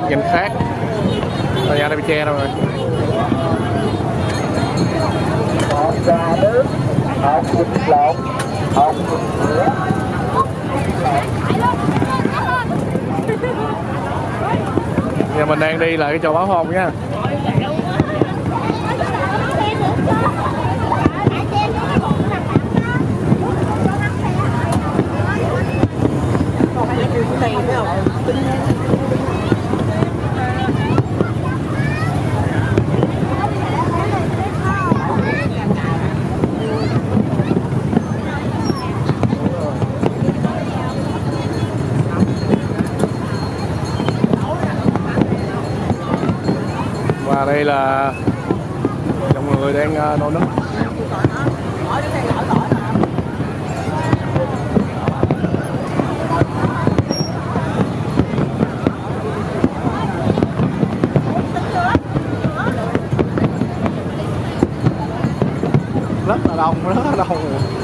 góc nhìn khác. Tòa nhà này bị che đâu rồi. Một trà nước một thịt lộn một thịt sữa Giờ mình đang đi lại cái chùa báo hôn nha. Và đây là dòng người đang à, nô nức rất là đông rất là đông.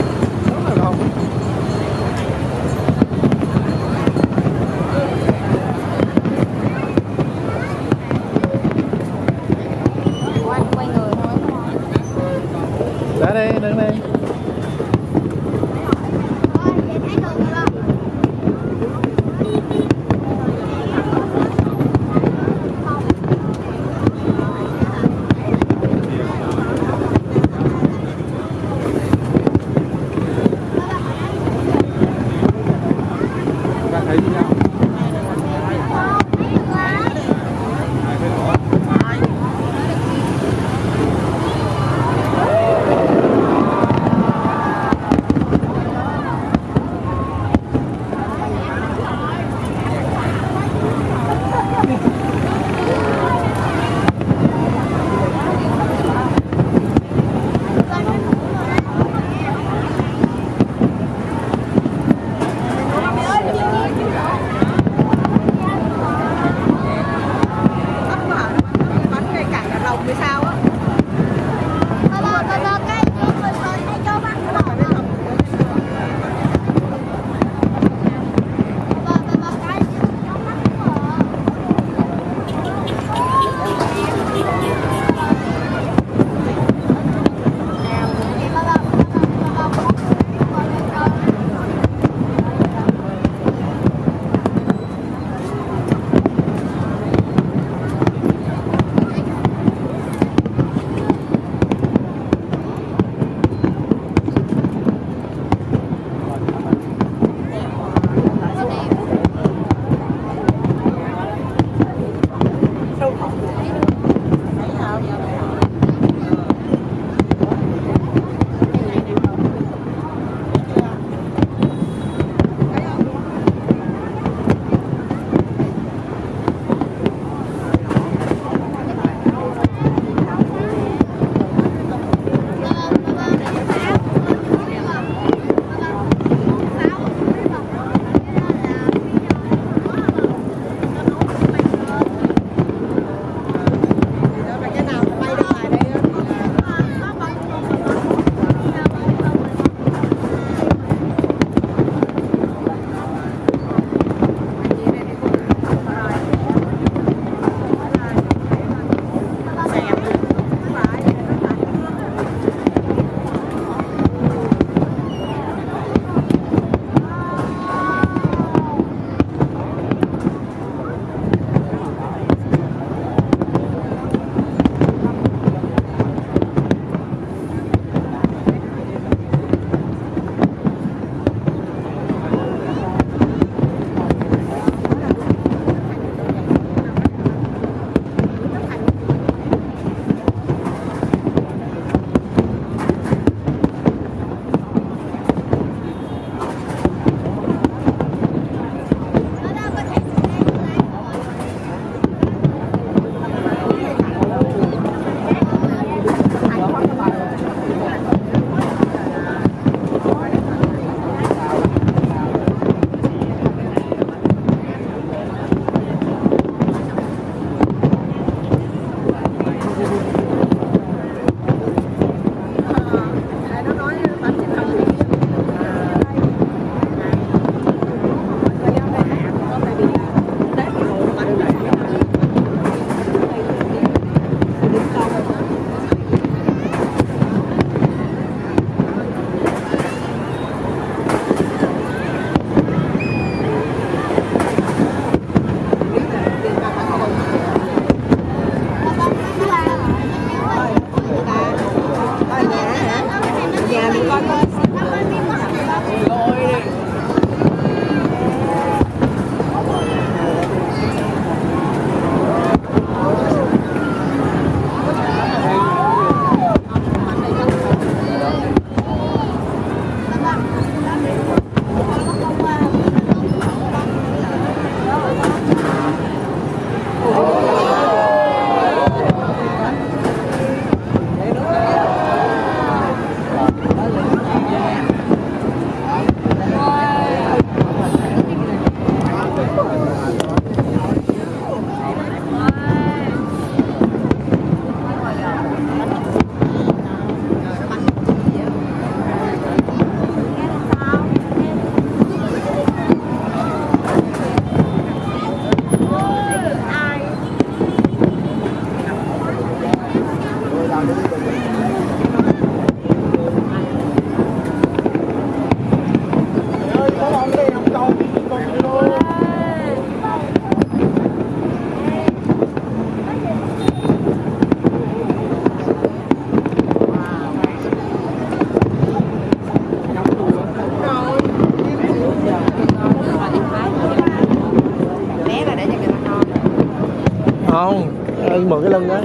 Ơi mượn cái lưng đó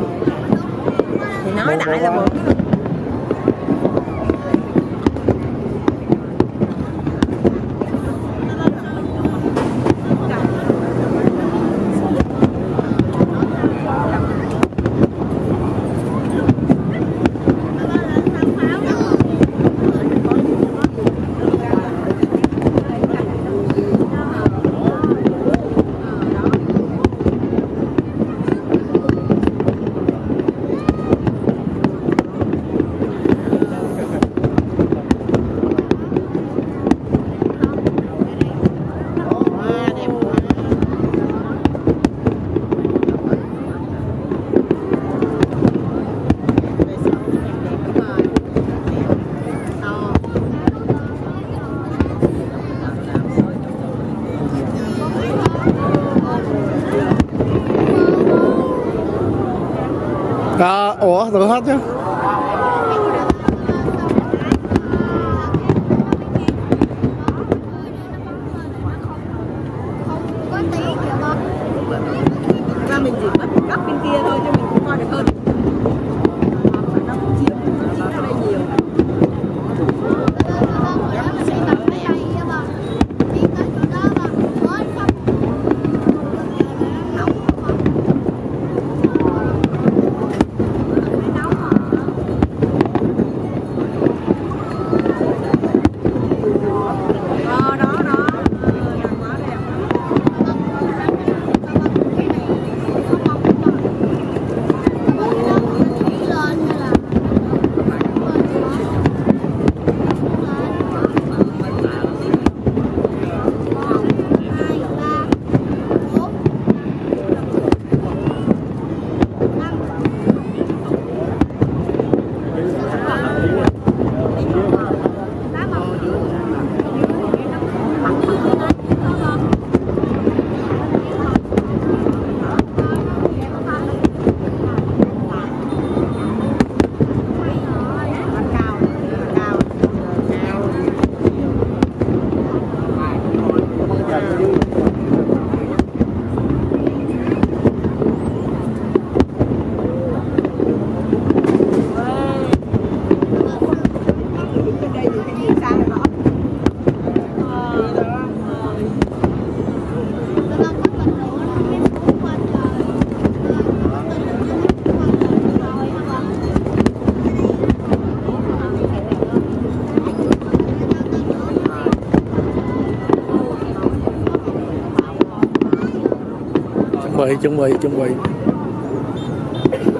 thì nói đại là mượn ủa tự hết chứ? Ra mình chỉ mất góc bên kia thôi, cho mình cũng coi được hơn. Bị chuẩn bị chuẩn bị.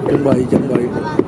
Chuẩn bị chuẩn bị.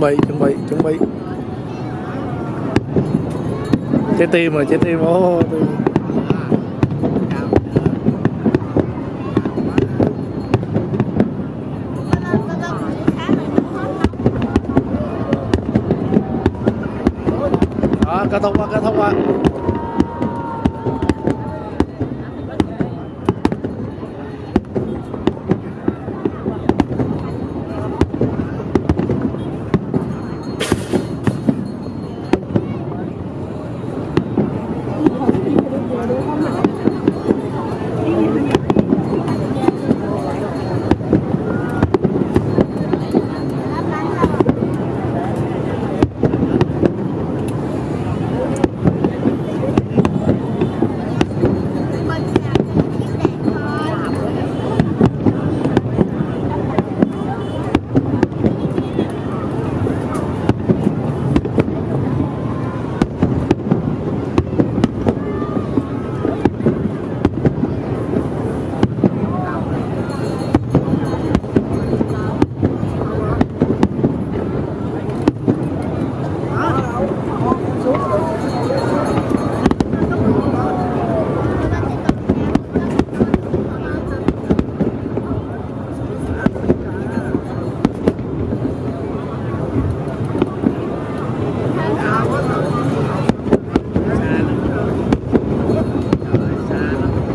Chuẩn bị chuẩn bị chuẩn bị trái tim rồi trái tim, ô tim. đó kết thúc quá kết thúc quá